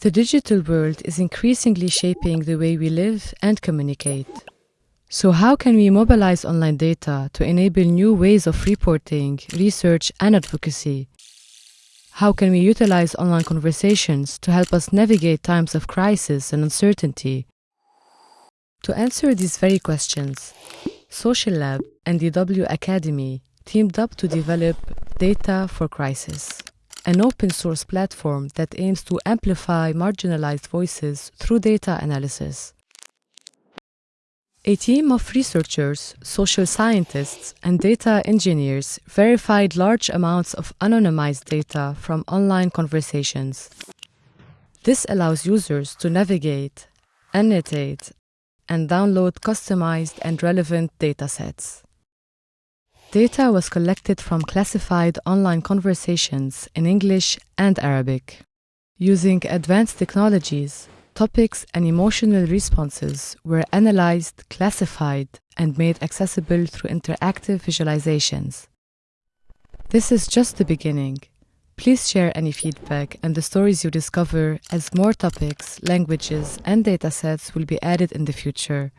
The digital world is increasingly shaping the way we live and communicate. So, how can we mobilize online data to enable new ways of reporting, research, and advocacy? How can we utilize online conversations to help us navigate times of crisis and uncertainty? To answer these very questions, Social Lab and DW Akademie teamed up to develop Data for Crisis, an open source platform that aims to amplify marginalized voices through data analysis. A team of researchers, social scientists, and data engineers verified large amounts of anonymized data from online conversations. This allows users to navigate, annotate, and download customized and relevant datasets. Data was collected from classified online conversations in English and Arabic. Using advanced technologies, topics and emotional responses were analyzed, classified, and made accessible through interactive visualizations. This is just the beginning. Please share any feedback and the stories you discover as more topics, languages, and datasets will be added in the future.